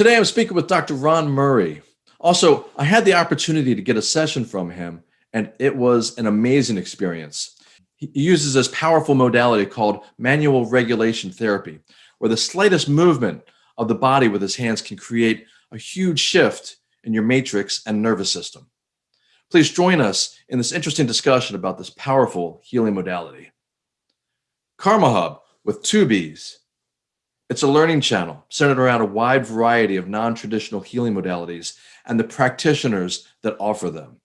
Today I'm speaking with Dr. Ron Murray. Also, I had the opportunity to get a session from him and it was an amazing experience. He uses this powerful modality called manual regulation therapy, where the slightest movement of the body with his hands can create a huge shift in your matrix and nervous system. Please join us in this interesting discussion about this powerful healing modality. Karma Hubb with two B's. It's a learning channel centered around a wide variety of non-traditional healing modalities and the practitioners that offer them.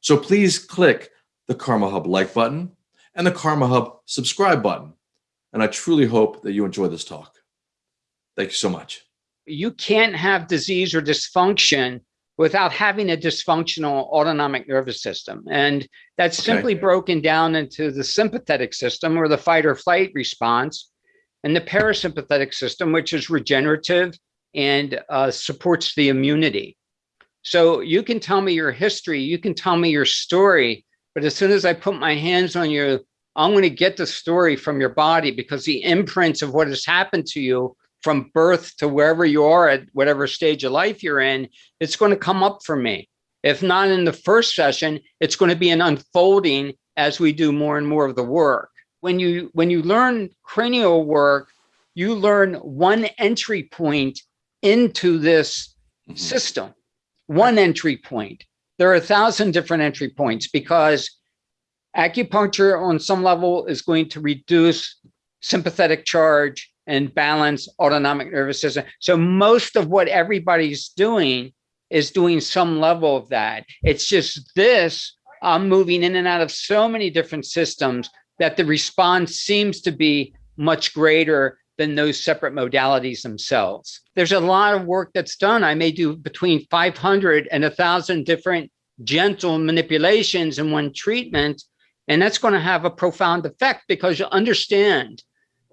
So please click the Karma Hubb like button and the Karma Hubb subscribe button. And I truly hope that you enjoy this talk. Thank you so much. You can't have disease or dysfunction without having a dysfunctional autonomic nervous system. And that's okay. simply broken down into the sympathetic system or the fight or flight response and the parasympathetic system, which is regenerative and uh, supports the immunity. So you can tell me your history, you can tell me your story, but as soon as I put my hands on you, I'm going to get the story from your body because the imprints of what has happened to you from birth to wherever you are at whatever stage of life you're in, it's going to come up for me. If not in the first session, it's going to be an unfolding as we do more and more of the work. When you when you learn cranial work, you learn one entry point into this mm -hmm. system one entry point. There are a thousand different entry points because acupuncture on some level is going to reduce sympathetic charge and balance autonomic nervous system. So most of what everybody's doing is doing some level of that. It's just this, I'm moving in and out of so many different systems that the response seems to be much greater than those separate modalities themselves. There's a lot of work that's done. I may do between 500 and 1,000 different gentle manipulations in one treatment, and that's going to have a profound effect because you understand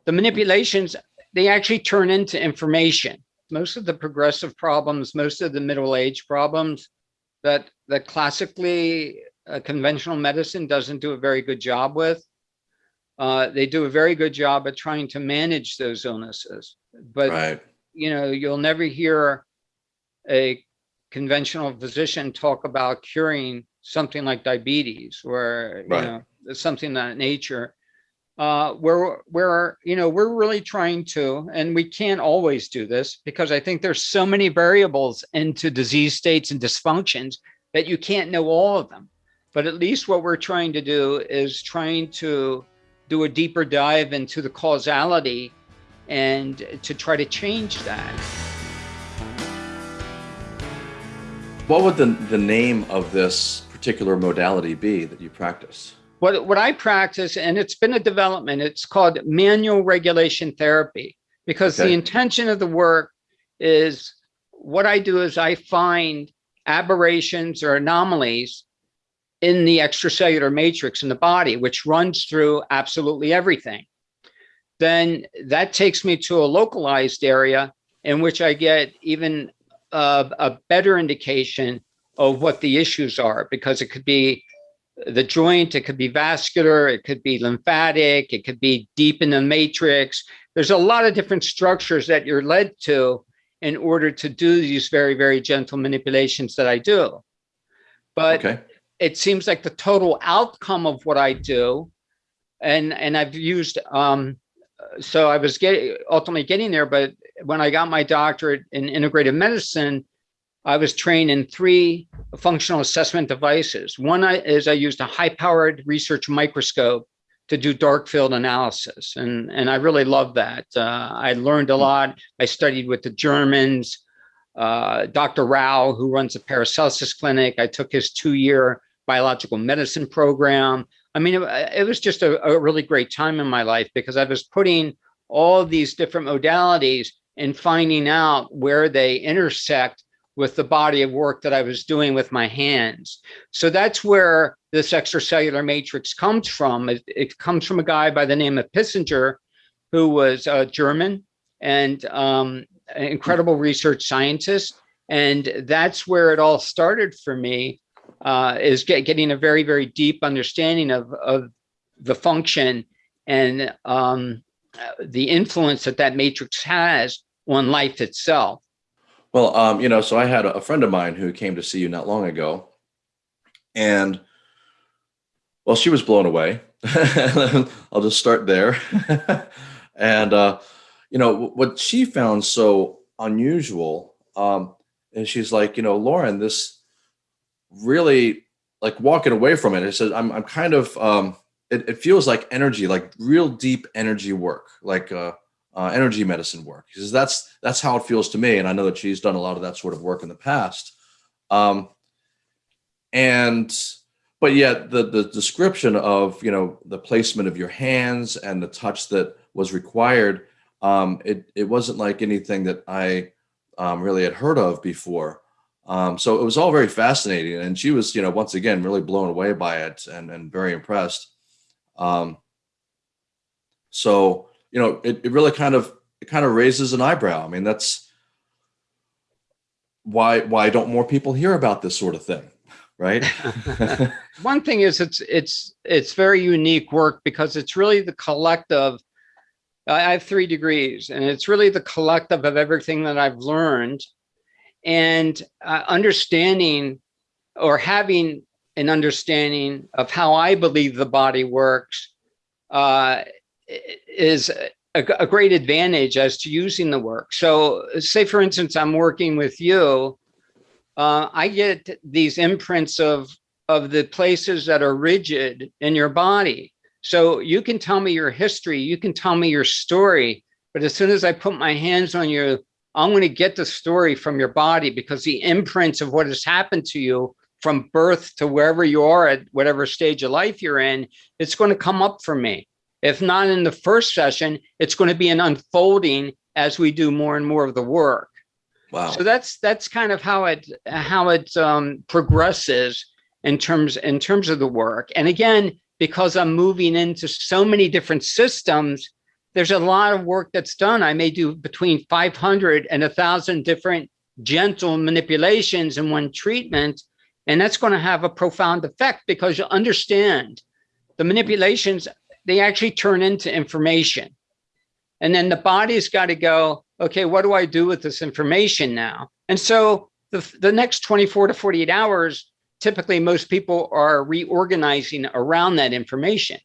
the manipulations, they actually turn into information. Most of the progressive problems, most of the middle age problems that, that classically uh, conventional medicine doesn't do a very good job with, uh, they do a very good job at trying to manage those illnesses. But, right. you know, you'll never hear a conventional physician talk about curing something like diabetes or, right. you know, something that nature. Uh, where, where, you know, we're really trying to, and we can't always do this because I think there's so many variables into disease states and dysfunctions that you can't know all of them. But at least what we're trying to do is trying to do a deeper dive into the causality and to try to change that. What would the, the name of this particular modality be that you practice? What, what I practice, and it's been a development, it's called manual regulation therapy, because okay. the intention of the work is what I do is I find aberrations or anomalies in the extracellular matrix in the body, which runs through absolutely everything. Then that takes me to a localized area in which I get even a, a better indication of what the issues are, because it could be the joint, it could be vascular, it could be lymphatic, it could be deep in the matrix. There's a lot of different structures that you're led to in order to do these very, very gentle manipulations that I do. But okay it seems like the total outcome of what I do, and and I've used um, so I was getting ultimately getting there, but when I got my doctorate in integrative medicine, I was trained in three functional assessment devices. One is I used a high-powered research microscope to do dark field analysis, and and I really love that. Uh, I learned a lot. I studied with the Germans. Uh, Dr. Rau, who runs the Paracelsus Clinic, I took his two-year biological medicine program. I mean, it, it was just a, a, really great time in my life because I was putting all these different modalities and finding out where they intersect with the body of work that I was doing with my hands. So that's where this extracellular matrix comes from. It, it comes from a guy by the name of Pischinger, who was a German and um, an incredible research scientist. And that's where it all started for me uh, is get, getting a very, very deep understanding of, of the function and um, the influence that that matrix has on life itself. Well, um, you know, so I had a friend of mine who came to see you not long ago, and well, she was blown away. I'll just start there. and uh, you know what she found so unusual um, and she's like, you know, Lauren, this really like walking away from it. It says, I'm, I'm kind of, um, it, it feels like energy, like real deep energy work, like uh, uh, energy medicine work. He says, that's, that's how it feels to me. And I know that she's done a lot of that sort of work in the past. Um, and, but yet the, the description of, you know, the placement of your hands and the touch that was required, um, it, it wasn't like anything that I um, really had heard of before. Um, so it was all very fascinating. And she was, you know, once again, really blown away by it and, and very impressed. Um, so, you know, it, it really kind of, it kind of raises an eyebrow. I mean, that's why, why don't more people hear about this sort of thing? Right. One thing is it's, it's, it's very unique work because it's really the collective I have three degrees and it's really the collective of everything that I've learned and uh, understanding or having an understanding of how I believe the body works uh, is a, a, great advantage as to using the work. So say, for instance, I'm working with you, uh, I get these imprints of, of the places that are rigid in your body. So you can tell me your history, you can tell me your story, but as soon as I put my hands on you, I'm going to get the story from your body because the imprints of what has happened to you from birth to wherever you are at whatever stage of life you're in, it's going to come up for me. If not in the first session, it's going to be an unfolding as we do more and more of the work. Wow. So that's that's kind of how it how it um, progresses in terms in terms of the work. And again, because I'm moving into so many different systems, there's a lot of work that's done. I may do between 500 and 1,000 different gentle manipulations in one treatment. And that's going to have a profound effect because you understand the manipulations, they actually turn into information. And then the body's got to go, okay, what do I do with this information now? And so the, the next 24 to 48 hours, typically most people are reorganizing around that information.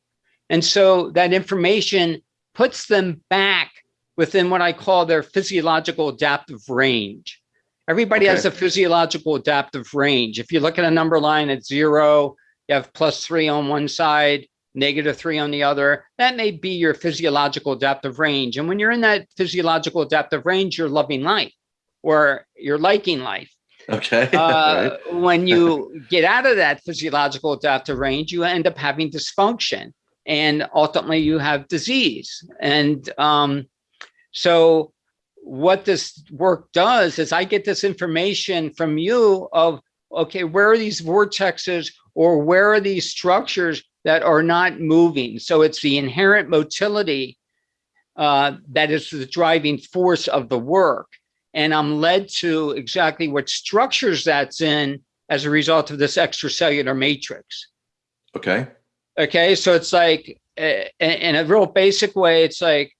And so that information puts them back within what I call their physiological adaptive range. Everybody okay. has a physiological adaptive range. If you look at a number line at zero, you have plus three on one side, negative three on the other. That may be your physiological adaptive range. And when you're in that physiological adaptive range, you're loving life or you're liking life. Okay. Uh, when you get out of that physiological adaptive range, you end up having dysfunction and ultimately you have disease. And um, so what this work does is I get this information from you of, okay, where are these vortexes or where are these structures that are not moving? So it's the inherent motility uh, that is the driving force of the work and I'm led to exactly what structures that's in as a result of this extracellular matrix. Okay. Okay, so it's like, in a real basic way, it's like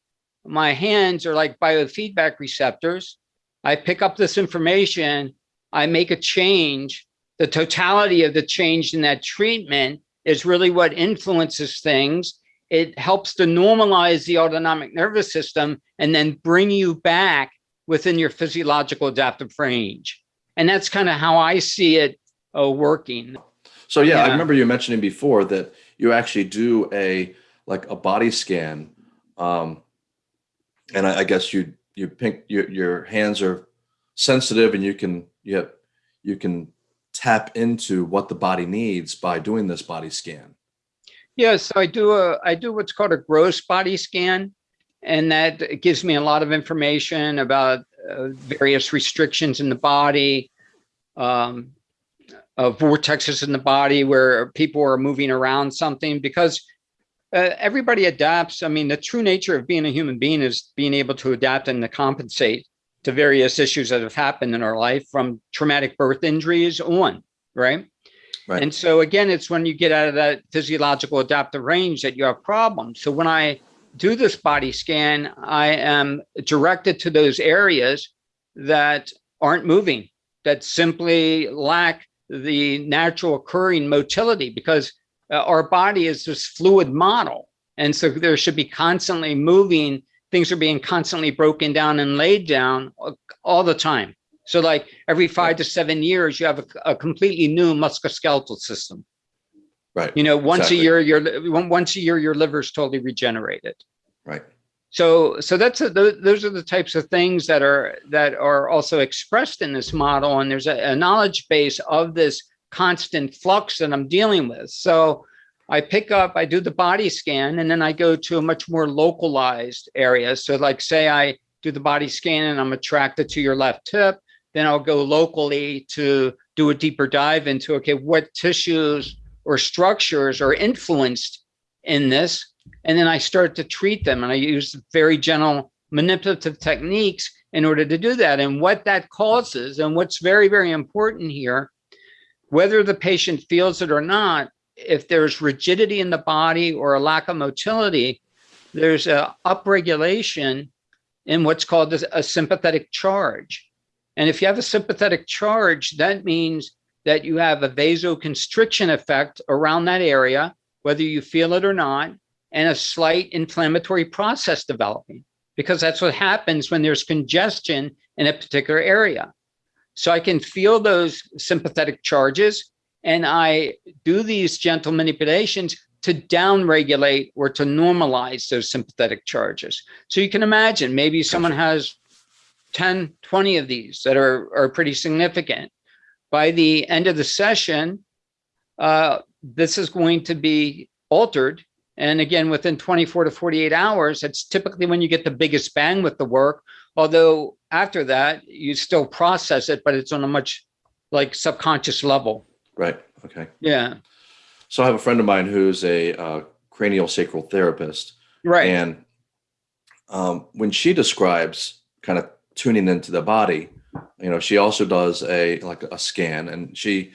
my hands are like biofeedback receptors. I pick up this information, I make a change. The totality of the change in that treatment is really what influences things. It helps to normalize the autonomic nervous system and then bring you back within your physiological adaptive range. And that's kind of how I see it uh, working. So yeah, yeah, I remember you mentioning before that you actually do a like a body scan, um, and I, I guess you you pink your your hands are sensitive, and you can you have, you can tap into what the body needs by doing this body scan. Yes, I do a I do what's called a gross body scan, and that gives me a lot of information about uh, various restrictions in the body, um, uh, vortexes in the body where people are moving around something because uh, everybody adapts. I mean, the true nature of being a human being is being able to adapt and to compensate to various issues that have happened in our life from traumatic birth injuries on, right? Right. And so again, it's when you get out of that physiological adaptive range that you have problems. So when I do this body scan, I am directed to those areas that aren't moving, that simply lack the natural occurring motility because uh, our body is this fluid model. And so there should be constantly moving, things are being constantly broken down and laid down all the time. So like every five to seven years, you have a, a completely new musculoskeletal system. Right. You know, once Exactly. a year, your once a year, your liver's totally regenerated. Right. So, so that's uh, a, those are the types of things that are that are also expressed in this model, and there's a, a knowledge base of this constant flux that I'm dealing with. So, I pick up, I do the body scan, and then I go to a much more localized area. So, like say I do the body scan and I'm attracted to your left hip, then I'll go locally to do a deeper dive into okay, what tissues or structures are influenced in this and then I start to treat them and I use very gentle manipulative techniques in order to do that. And what that causes and what's very, very important here, whether the patient feels it or not, if there's rigidity in the body or a lack of motility, there's a upregulation in what's called a sympathetic charge. And if you have a sympathetic charge, that means that you have a vasoconstriction effect around that area, whether you feel it or not, and a slight inflammatory process developing because that's what happens when there's congestion in a particular area. So I can feel those sympathetic charges and I do these gentle manipulations to downregulate or to normalize those sympathetic charges. So you can imagine maybe someone has 10, 20 of these that are, are pretty significant. By the end of the session, uh, this is going to be altered and again, within 24 to 48 hours, that's typically when you get the biggest bang with the work. Although after that, you still process it, but it's on a much like subconscious level. Right. Okay. Yeah. So I have a friend of mine who's a uh, cranial sacral therapist, Right. and um, when she describes kind of tuning into the body, you know, she also does a like a scan, and she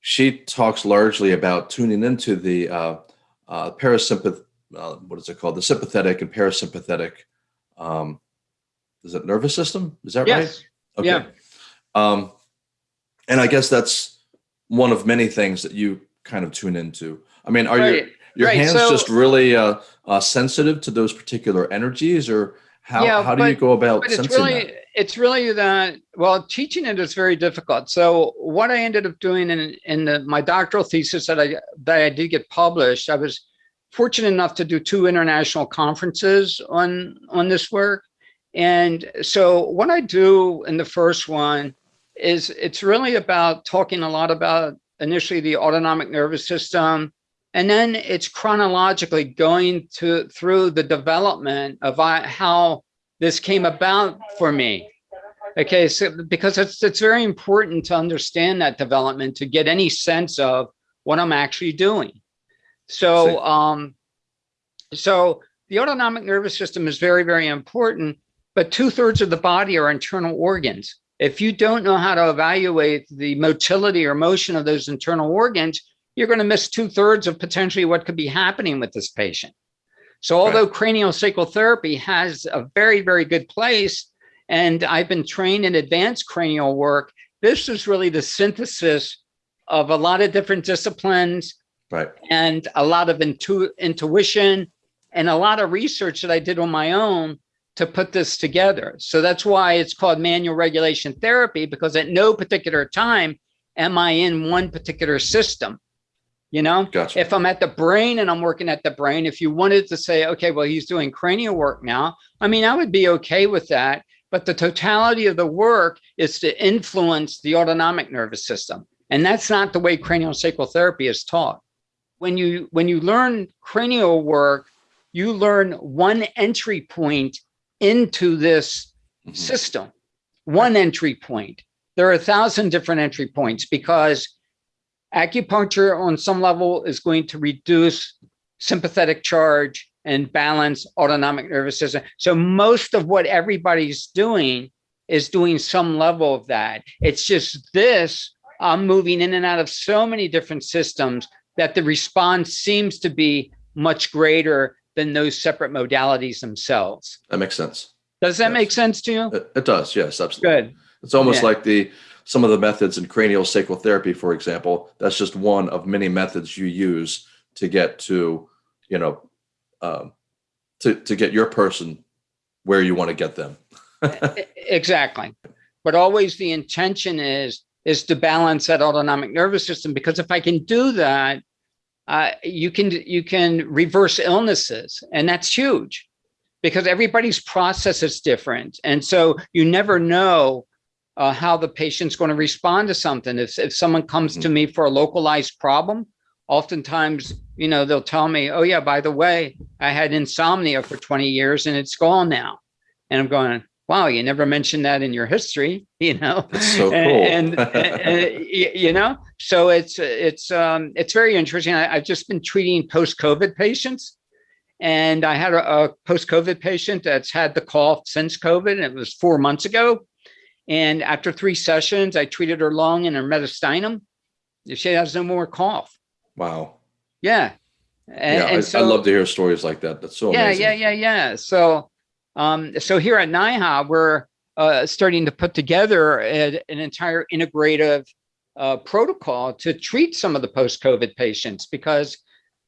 she talks largely about tuning into the uh, uh, parasympath. Uh, what is it called? The sympathetic and parasympathetic. Um, is it nervous system? Is that right? yes. Yeah. Um, and I guess that's one of many things that you kind of tune into. I mean, are your Right. your right, hands so- just really uh, uh, sensitive to those particular energies, or how Yeah, how do you go about sensing really, that? It's really that, well, teaching it is very difficult. So what I ended up doing in, in the, my doctoral thesis that I, that I did get published, I was fortunate enough to do two international conferences on, on this work. And so what I do in the first one is it's really about talking a lot about initially the autonomic nervous system, and then it's chronologically going to through the development of how this came about for me. Okay, so because it's it's very important to understand that development to get any sense of what I'm actually doing. So um, so the autonomic nervous system is very, very important, but two thirds of the body are internal organs. If you don't know how to evaluate the motility or motion of those internal organs, you're going to miss two thirds of potentially what could be happening with this patient. So although cranial sacral therapy has a very, very good place, and I've been trained in advanced cranial work, this is really the synthesis of a lot of different disciplines Right. and a lot of intu- intuition and a lot of research that I did on my own to put this together. So that's why it's called manual regulation therapy, because at no particular time am I in one particular system. You know, Gotcha. if I'm at the brain and I'm working at the brain, if you wanted to say, okay, well, he's doing cranial work now, I mean, I would be okay with that. But the totality of the work is to influence the autonomic nervous system. And that's not the way cranial sacral therapy is taught. When you when you learn cranial work, you learn one entry point into this Mhm. system, one entry point. There are a thousand different entry points because acupuncture on some level is going to reduce sympathetic charge and balance autonomic nervous system. So most of what everybody's doing is doing some level of that. It's just this, I'm moving in and out of so many different systems that the response seems to be much greater than those separate modalities themselves. That makes sense. Does that Yes. make sense to you? It, it does. Yes, absolutely. Good. It's almost Yeah. like the some of the methods in cranial sacral therapy, for example. That's just one of many methods you use to get to, you know, um, to to get your person where you want to get them. Exactly. But always the intention is is to balance that autonomic nervous system because if I can do that, uh, you can you can reverse illnesses, and that's huge because everybody's process is different, and so you never know uh, how the patient's going to respond to something. If if someone comes to me for a localized problem, oftentimes you know they'll tell me, "Oh yeah, by the way, I had insomnia for 20 years and it's gone now," and I'm going, wow, you never mentioned that in your history, you know? That's so cool. And, and, and, you know, so it's, it's, um, it's very interesting. I, I've just been treating post-COVID patients. And I had a, a post-COVID patient that's had the cough since COVID, and it was four months ago. And after three sessions, I treated her lung and her mediastinum. She has no more cough. Wow. Yeah. And, yeah, I, and I so, love to hear stories like that. That's so yeah, amazing. yeah, yeah, yeah. So, um, so here at NIHA, we're uh, starting to put together a- an entire integrative uh, protocol to treat some of the post-COVID patients because,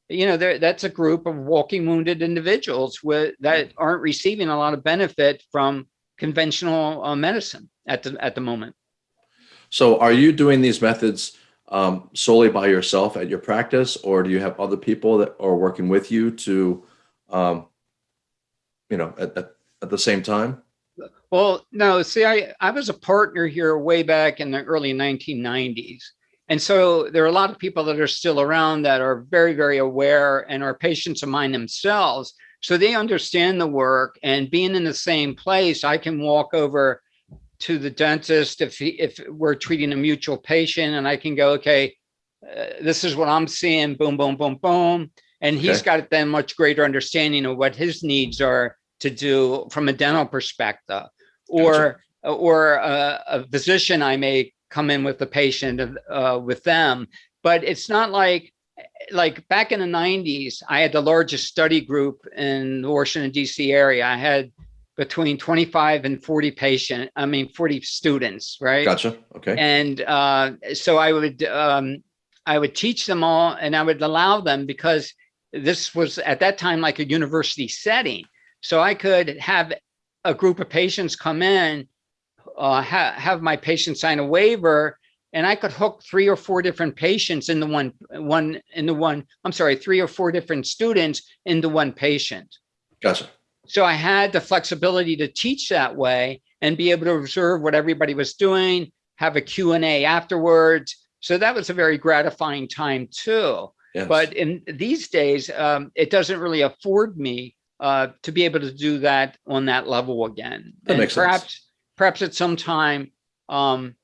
you know, there, that's a group of walking wounded individuals with, that aren't receiving a lot of benefit from conventional uh, medicine at the at the moment. So, are you doing these methods um, solely by yourself at your practice, or do you have other people that are working with you to, um, you know, at, at, at the same time? Well, no, see, I, I was a partner here way back in the early 1990s. And so there are a lot of people that are still around that are very, very aware and are patients of mine themselves. So they understand the work and being in the same place, I can walk over to the dentist if he, if we're treating a mutual patient and I can go, okay, uh, this is what I'm seeing, boom, boom, boom, boom. And he's Okay. got then much greater understanding of what his needs are to do from a dental perspective or or a, a physician i may come in with the patient uh, with them but it's not like like back in the 90s i had the largest study group in the washington dc area i had between 25 and 40 patient i mean 40 students right Gotcha. Okay. and uh, so I would um, I would teach them all, and I would allow them because this was at that time like a university setting. So I could have a group of patients come in, uh, ha- have my patient sign a waiver, and I could hook three or four different patients in the one one in the one. I'm sorry, three or four different students into one patient. Gotcha. So I had the flexibility to teach that way and be able to observe what everybody was doing, have a Q&A afterwards. So that was a very gratifying time too. Yes. But in these days, um, it doesn't really afford me uh, to be able to do that on that level again. That and makes sense. perhaps, perhaps at some time, um,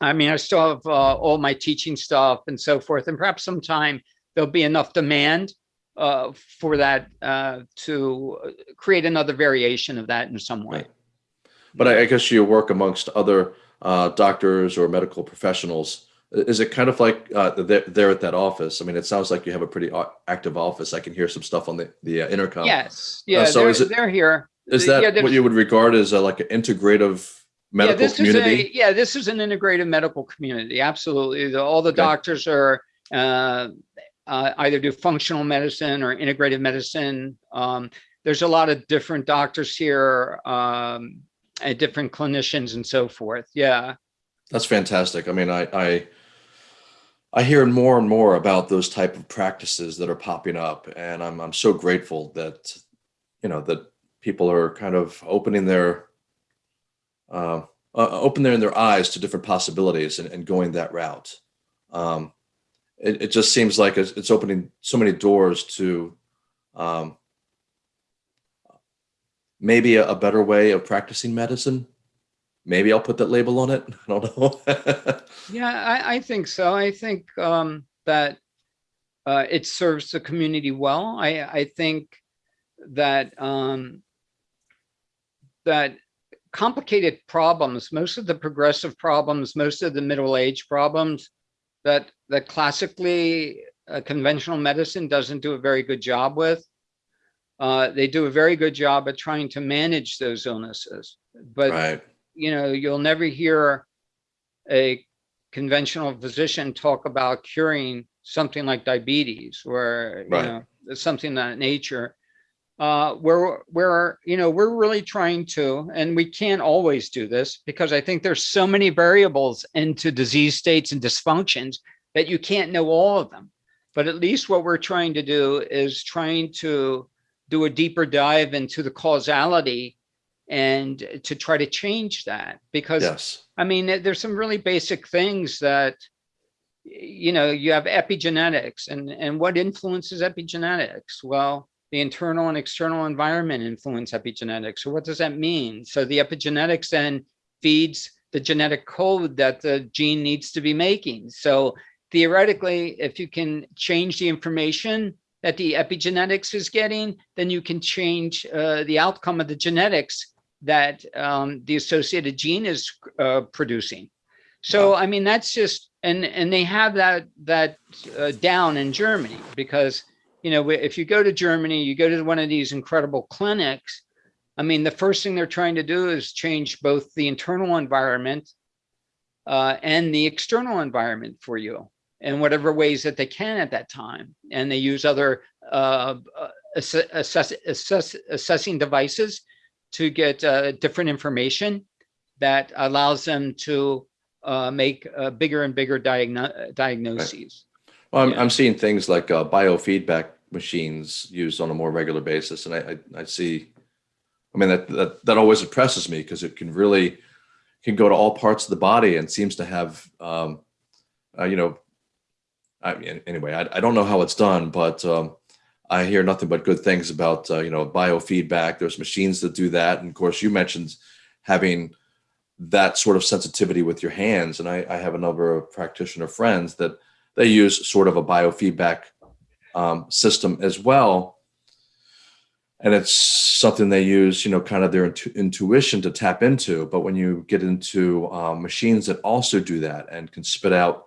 I mean, I still have uh, all my teaching stuff and so forth, and perhaps sometime there'll be enough demand uh, for that uh, to create another variation of that in some way. Right. But I, I guess you work amongst other uh, doctors or medical professionals. Is it kind of like uh, they're, they're at that office? I mean, it sounds like you have a pretty active office. I can hear some stuff on the the uh, intercom. Yes, yeah, so they're, is it- they're here. Is Yeah, that what you would regard as a, like an integrative medical yeah, this community? Is a, yeah, this is an integrated medical community. Absolutely. The- all the Okay. doctors are uh, uh, either do functional medicine or integrative medicine. Um, there's a lot of different doctors here um, and different clinicians and so forth. Yeah. That's fantastic. I mean, I, I I hear more and more about those type of practices that are popping up, and I'm I'm so grateful that you know that people are kind of opening their uh, uh, opening their eyes to different possibilities and, and going that route. Um, it, it just seems like it's, it's opening so many doors to um, maybe a, a better way of practicing medicine. Maybe I'll put that label on it. I don't know. Yeah, I, I think so. I think um, that uh, it serves the community well. I, I think that um, that complicated problems, most of the progressive problems, most of the middle age problems, that that classically uh, conventional medicine doesn't do a very good job with. Uh, they do a very good job at trying to manage those illnesses, but right. you know, you'll never hear a conventional physician talk about curing something like diabetes or, you Right. know, something of that nature. Uh, where, where, you know, we're really trying to, and we can't always do this because I think there's so many variables into disease states and dysfunctions that you can't know all of them. But at least what we're trying to do is trying to do a deeper dive into the causality and to try to change that because Yes. I mean, there's some really basic things that, you know, you have epigenetics and, and what influences epigenetics? Well, the internal and external environment influence epigenetics. So what does that mean? So the epigenetics then feeds the genetic code that the gene needs to be making. So theoretically, if you can change the information that the epigenetics is getting, then you can change uh, the outcome of the genetics that um, the associated gene is uh, producing. So, I mean, that's just, and, and they have that, that uh, down in Germany because, you know, if you go to Germany, you go to one of these incredible clinics, I mean, the first thing they're trying to do is change both the internal environment uh, and the external environment for you in whatever ways that they can at that time. And they use other uh, uh, assess, assess, assess, assessing devices to get uh, different information that allows them to uh, make uh, bigger and bigger diagno diagnoses. Well, I'm, Yeah. I'm seeing things like uh, biofeedback machines used on a more regular basis. And I, I, I see, I mean, that, that, that always impresses me because it can really, can go to all parts of the body and seems to have, um, uh, you know, I mean, anyway, I, I don't know how it's done, but um, I hear nothing but good things about, uh, you know, biofeedback. There's machines that do that. And of course, you mentioned having that sort of sensitivity with your hands. And I, I have a number of practitioner friends that they use sort of a biofeedback um, system as well. And it's something they use, you know, kind of their intu intuition to tap into. But when you get into um, machines that also do that and can spit out,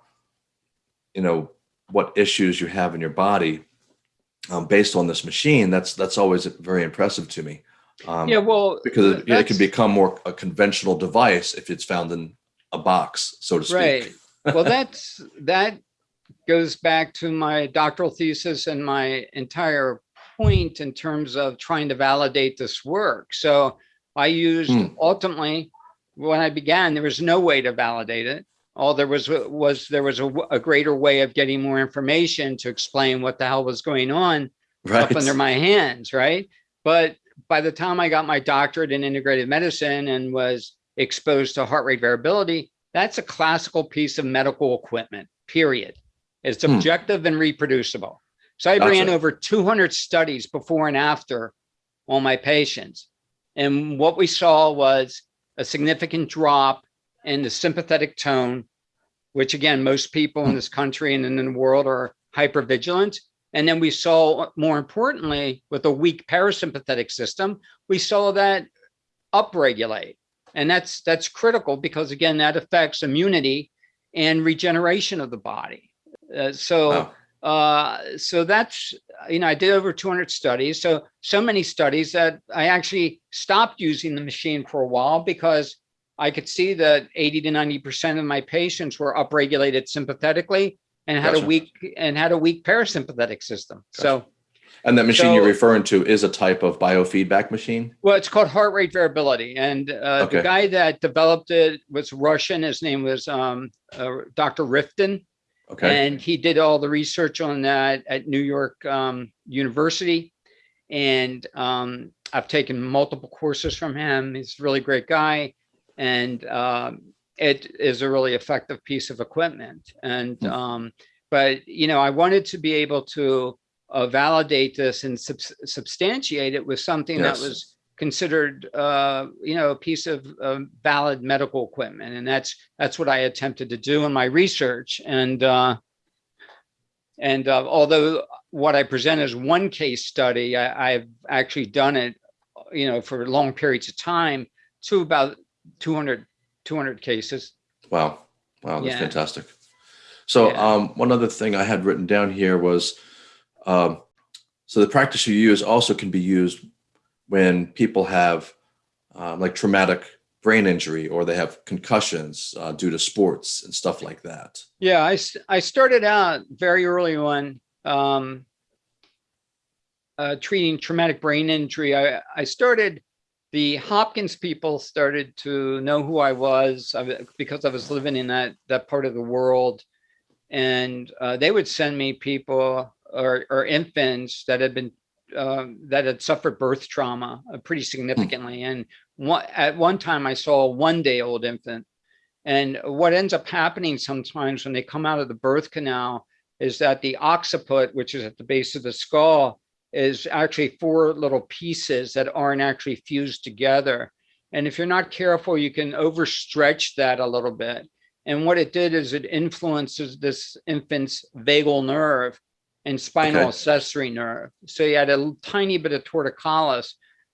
you know, what issues you have in your body um, based on this machine, that's that's always very impressive to me. Um, yeah, well, because it, it can become more a conventional device if it's found in a box, so to speak. Right. well, that's that goes back to my doctoral thesis and my entire point in terms of trying to validate this work. So I used Hmm. ultimately when I began, there was no way to validate it. All there was was there was a, a greater way of getting more information to explain what the hell was going on Right. up under my hands, right? But by the time I got my doctorate in integrative medicine and was exposed to heart rate variability, that's a classical piece of medical equipment, period. It's Hmm. objective and reproducible. So I ran Gotcha. over 200 studies before and after on my patients. And what we saw was a significant drop in the sympathetic tone, which again, most people in Hmm. this country and in the world are hypervigilant. And then we saw, more importantly, with a weak parasympathetic system, we saw that upregulate. And that's that's critical because again, that affects immunity and regeneration of the body. Uh, so Wow. uh, so that's, you know, I did over 200 studies. So, so many studies that I actually stopped using the machine for a while because I could see that 80 to 90% of my patients were upregulated sympathetically and had a weak and had a weak parasympathetic system. So, And that machine you're referring to is a type of biofeedback machine. well, it's called heart rate variability. And uh, Okay. the guy that developed it was Russian. His name was um, uh, Dr. Riftine. Okay. And he did all the research on that at New York um, University. And um, I've taken multiple courses from him. He's a really great guy. And um, it is a really effective piece of equipment. And, Hmm. um, but, you know, I wanted to be able to uh, validate this and subs substantiate it with something Yes. that was considered, uh, you know, a piece of uh, valid medical equipment. And that's, that's what I attempted to do in my research. And, uh, and uh, although what I present is one case study, I, I've actually done it, you know, for long periods of time to about 200, 200 cases. Wow. Wow. That's Yeah. fantastic. So Yeah. um, one other thing I had written down here was, um, so the practice you use also can be used when people have um, like traumatic brain injury or they have concussions uh, due to sports and stuff like that? Yeah, I, I started out very early on um, uh, treating traumatic brain injury. I, I started, the Hopkins people started to know who I was because I was living in that, that part of the world. And uh, they would send me people or, or infants that had been um, that had suffered birth trauma uh, pretty hmm. significantly. And one, at one time I saw a one day old infant. And what ends up happening sometimes when they come out of the birth canal is that the occiput, which is at the base of the skull, is actually four little pieces that aren't actually fused together. And if you're not careful, you can overstretch that a little bit. And what it did is it influences this infant's vagal nerve and spinal okay. accessory nerve. So he had a tiny bit of torticollis,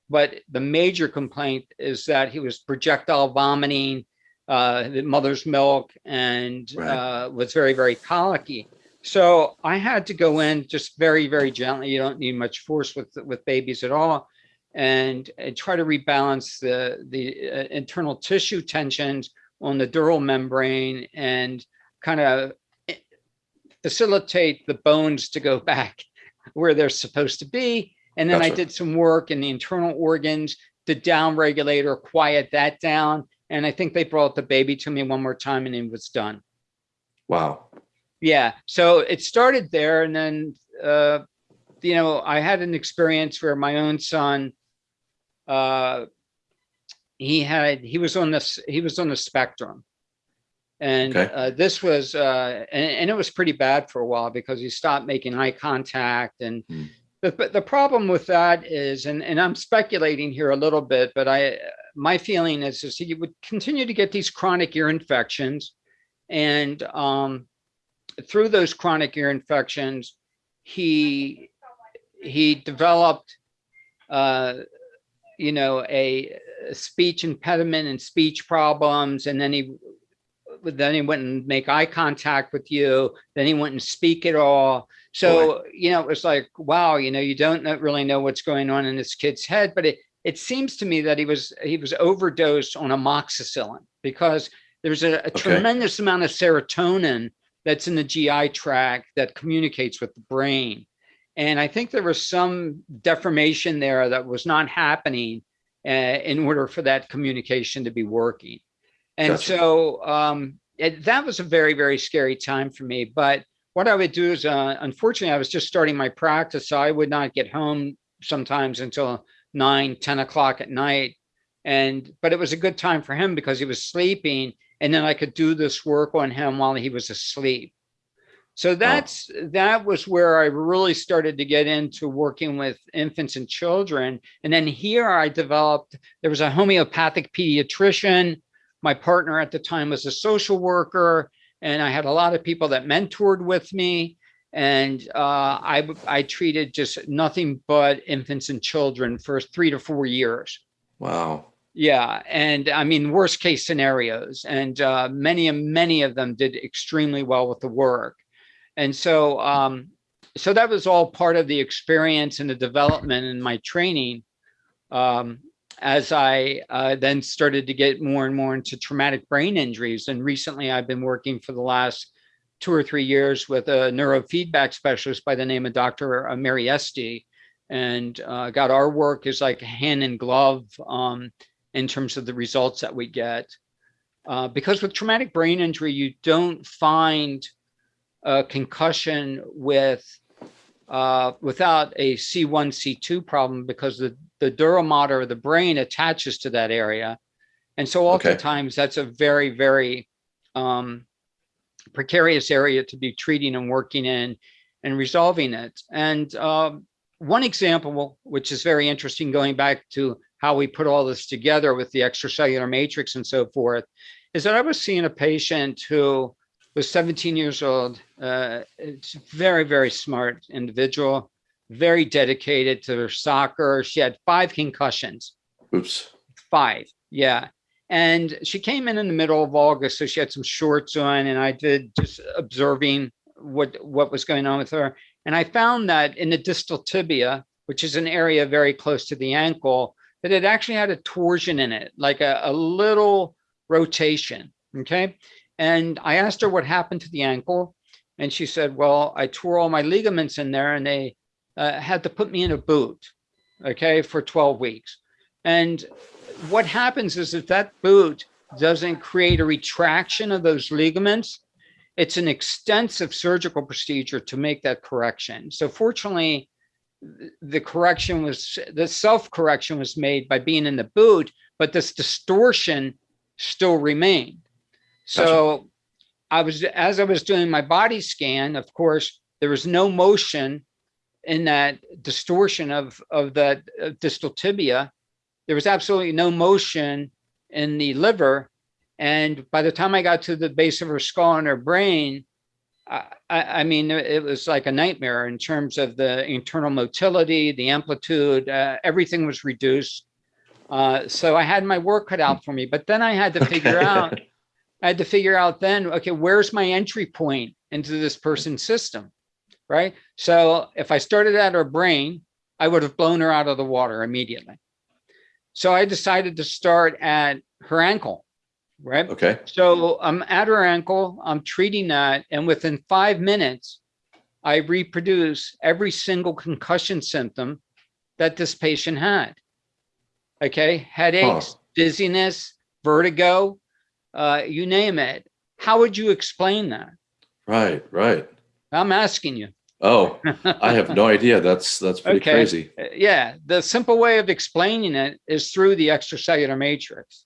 but the major complaint is that he was projectile vomiting, uh, the mother's milk, and right. uh, was very, very colicky. So I had to go in just very, very gently. You don't need much force with with babies at all, and, and try to rebalance the the uh, internal tissue tensions on the dural membrane and kind of facilitate the bones to go back where they're supposed to be. And then gotcha. I did some work in the internal organs to down regulate or quiet that down. And I think they brought the baby to me one more time and it was done. Wow yeah so it started there and then uh you know i had an experience where my own son uh he had he was on this he was on the spectrum and okay. uh, this was uh and, and, it was pretty bad for a while because he stopped making eye contact and mm. the, the problem with that is and and i'm speculating here a little bit but i my feeling is is he would continue to get these chronic ear infections and um through those chronic ear infections, he he developed, uh, you know, a, a, speech impediment and speech problems, and then he then he wouldn't make eye contact with you. Then he wouldn't speak at all. So Boy. you know, it was like, wow, you know, you don't really know what's going on in this kid's head, but it it seems to me that he was he was overdosed on amoxicillin because there's a, a okay. tremendous amount of serotonin that's in the GI tract that communicates with the brain. And I think there was some deformation there that was not happening uh, in order for that communication to be working. And gotcha. so um, it, that was a very, very scary time for me. But what I would do is, uh, unfortunately, I was just starting my practice. So I would not get home sometimes until nine, 10 o'clock at night. And, but it was a good time for him because he was sleeping and then I could do this work on him while he was asleep. So that's that was where I really started to get into working with infants and children. And then here I developed, there was a homeopathic pediatrician. My partner at the time was a social worker, and I had a lot of people that mentored with me. And uh, I, I treated just nothing but infants and children for three to four years. Wow. Yeah, and I mean, worst case scenarios, and uh, many and many of them did extremely well with the work, and so um, so that was all part of the experience and the development and my training. Um, as I uh, then started to get more and more into traumatic brain injuries, and recently I've been working for the last two or three years with a neurofeedback specialist by the name of Dr. Mary Esty, and uh, got our work is like a hand in glove. Um, in terms of the results that we get. Uh, because with traumatic brain injury, you don't find a concussion with uh, without a C1, C2 problem because the, the dura mater of the brain attaches to that area. And so oftentimes okay. that's a very, very um, precarious area to be treating and working in and resolving it. And um, one example, which is very interesting, going back to how we put all this together with the extracellular matrix and so forth, is that I was seeing a patient who was 17 years old. Uh, it's very, very smart individual, very dedicated to her soccer. She had five concussions. Oops. Five, yeah. And she came in in the middle of August, so she had some shorts on, and I did just observing what what was going on with her. And I found that in the distal tibia, which is an area very close to the ankle, that it actually had a torsion in it, like a, a little rotation. Okay. And I asked her what happened to the ankle. And she said, well, I tore all my ligaments in there and they uh, had to put me in a boot, okay, for 12 weeks. And what happens is if that boot doesn't create a retraction of those ligaments, it's an extensive surgical procedure to make that correction. So fortunately, the correction was, the self-correction was made by being in the boot, but this distortion still remained. So gotcha. I was, as I was doing my body scan, of course, there was no motion in that distortion of, of the distal tibia. There was absolutely no motion in the liver. And by the time I got to the base of her skull and her brain, I, I, mean, it was like a nightmare in terms of the internal motility, the amplitude, uh, everything was reduced. Uh, so I had my work cut out for me, but then I had to figure out, I had to figure out then, okay, where's my entry point into this person's system, right? So if I started at her brain, I would have blown her out of the water immediately. So I decided to start at her ankle right? Okay. So I'm at her ankle, I'm treating that, and within five minutes, I reproduce every single concussion symptom that this patient had. Okay, headaches, huh. dizziness, vertigo, uh, you name it. How would you explain that? Right, right. I'm asking you. Oh, I have no idea. That's that's pretty okay. crazy. Uh, yeah, the simple way of explaining it is through the extracellular matrix.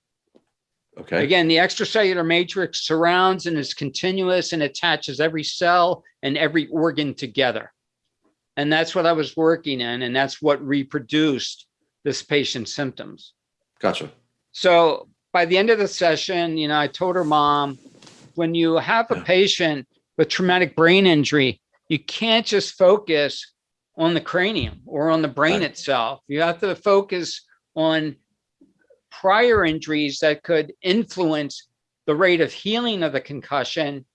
Okay. Again, the extracellular matrix surrounds and is continuous and attaches every cell and every organ together. And that's what I was working in. And that's what reproduced this patient's symptoms. Gotcha. So by the end of the session, you know, I told her mom, when you have a patient with traumatic brain injury, you can't just focus on the cranium or on the brain right. itself. You have to focus on prior injuries that could influence the rate of healing of the concussion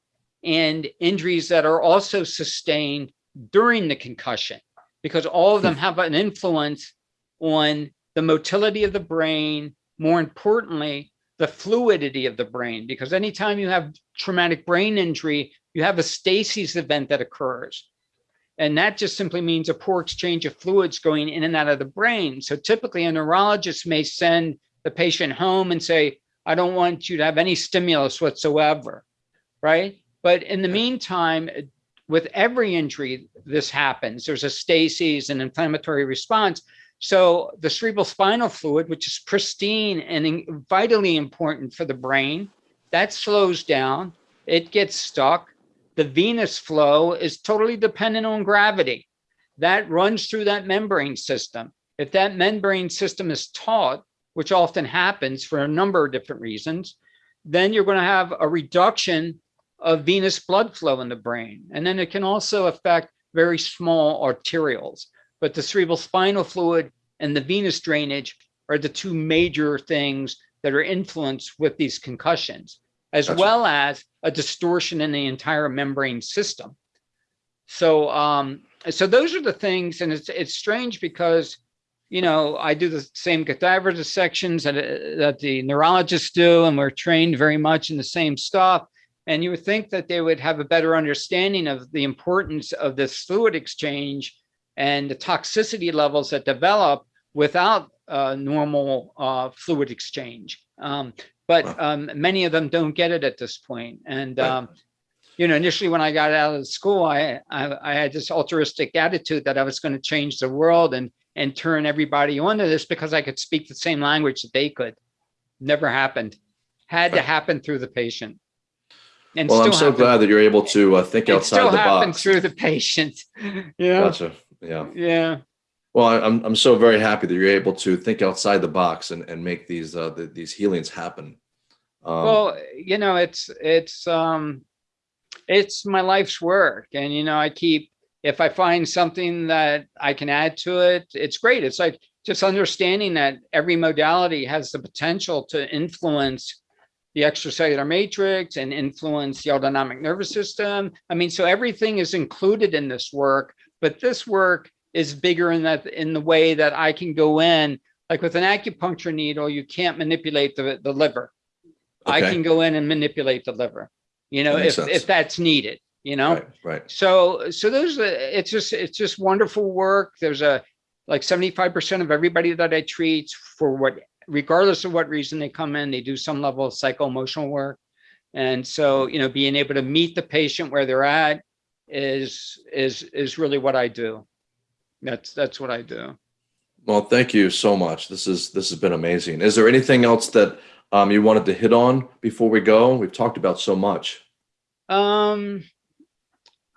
and injuries that are also sustained during the concussion, because all of hmm. them have an influence on the motility of the brain, more importantly, the fluidity of the brain, because anytime you have traumatic brain injury, you have a stasis event that occurs. And that just simply means a poor exchange of fluids going in and out of the brain. So typically a neurologist may send the patient home and say, I don't want you to have any stimulus whatsoever, right? But in the meantime, with every injury, this happens. There's a stasis, an inflammatory response. So the cerebral spinal fluid, which is pristine and vitally important for the brain, that slows down, it gets stuck. The venous flow is totally dependent on gravity. That runs through that membrane system. If that membrane system is taut, which often happens for a number of different reasons, then you're going to have a reduction of venous blood flow in the brain. And then it can also affect very small arterioles. But the cerebral spinal fluid and the venous drainage are the two major things that are influenced with these concussions, as gotcha. well as a distortion in the entire membrane system. So, um, so those are the things, and it's it's strange because you know, I do the same cadaver dissections that, that the neurologists do, and we're trained very much in the same stuff. And you would think that they would have a better understanding of the importance of this fluid exchange and the toxicity levels that develop without uh, normal uh, fluid exchange. Um, but um, many of them don't get it at this point. And, um, you know, initially when I got out of school, I, I, I had this altruistic attitude that I was going to change the world and and turn everybody onto this because I could speak the same language that they could. Never happened. Had to happen through the patient. And well, I'm so happened. glad that you're able to uh, think outside the box. through the patient. yeah. Gotcha. Yeah. Yeah. Well, I'm I'm so very happy that you're able to think outside the box and and make these uh the, these healings happen. Um, well, you know, it's it's um it's my life's work, and you know, I keep if I find something that I can add to it, it's great. It's like just understanding that every modality has the potential to influence the extracellular matrix and influence the autonomic nervous system. I mean, so everything is included in this work, but this work is bigger in that in the way that I can go in. like with an acupuncture needle, you can't manipulate the, the liver. I can go in and manipulate the liver, you know, if, sense. if that's needed, you know? Right, right. So, so those, it's just, it's just wonderful work. There's a, like seventy-five percent of everybody that I treat for what, regardless of what reason they come in, they do some level of psycho-emotional work. And so, you know, being able to meet the patient where they're at is, is, is really what I do. That's, that's what I do. Well, thank you so much. This is this has been amazing. Is there anything else that um, you wanted to hit on before we go? We've talked about so much. Um,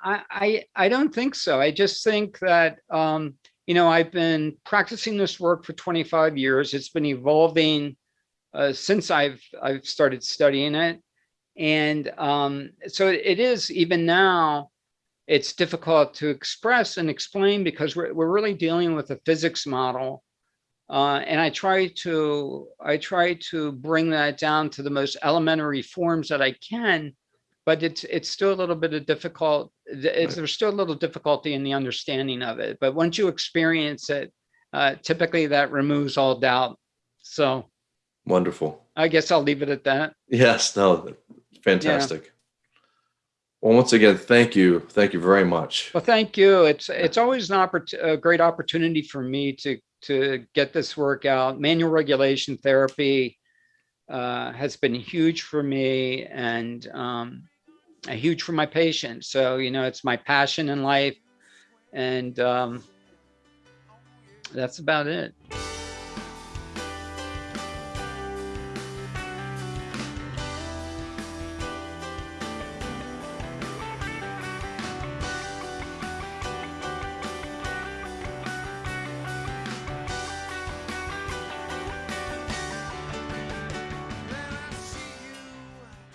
I, I, I don't think so. I just think that, um, you know, I've been practicing this work for 25 years. It's been evolving uh, since I've, I've started studying it. And um, so it is even now, it's difficult to express and explain because we're, we're really dealing with a physics model. Uh, and I try to, I try to bring that down to the most elementary forms that I can but it's it's still a little bit of difficult. There's still a little difficulty in the understanding of it. But once you experience it, uh, typically that removes all doubt. So Wonderful. I guess I'll leave it at that. Yes, no, fantastic. Well, once again, thank you. Thank you very much. Well, thank you. It's it's always an oppor- a great opportunity for me to to get this work out. Manual regulation therapy uh, has been huge for me and um, huge for my patients. So you know, it's my passion in life, and um, that's about it.